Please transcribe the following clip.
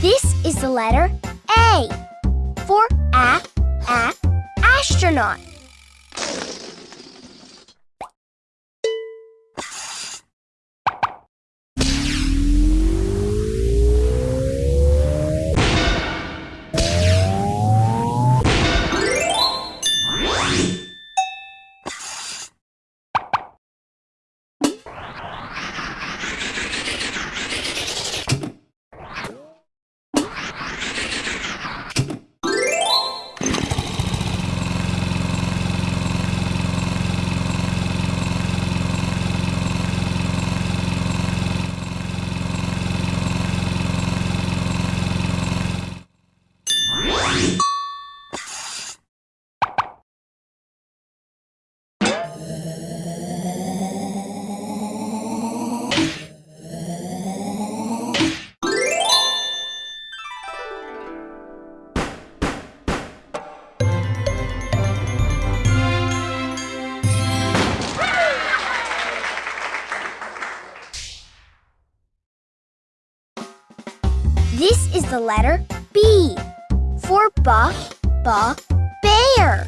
This is the letter A for a, a astronaut. This is the letter B for ba, ba, bear.